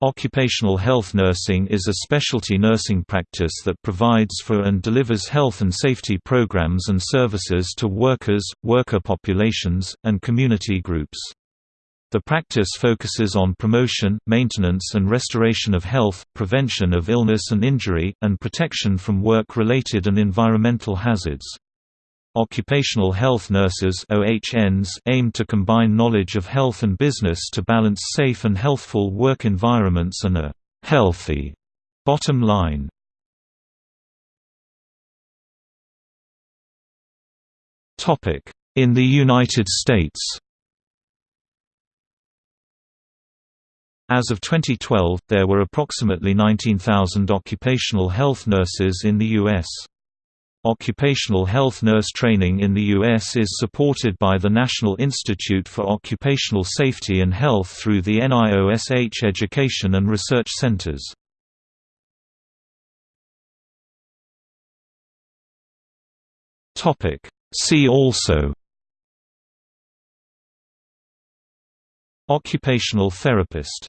Occupational health nursing is a specialty nursing practice that provides for and delivers health and safety programs and services to workers, worker populations, and community groups. The practice focuses on promotion, maintenance and restoration of health, prevention of illness and injury, and protection from work-related and environmental hazards. Occupational health nurses OHNs aim to combine knowledge of health and business to balance safe and healthful work environments and a «healthy» bottom line. In the United States As of 2012, there were approximately 19,000 occupational health nurses in the U.S. Occupational health nurse training in the U.S. is supported by the National Institute for Occupational Safety and Health through the NIOSH Education and Research Centers. See also Occupational therapist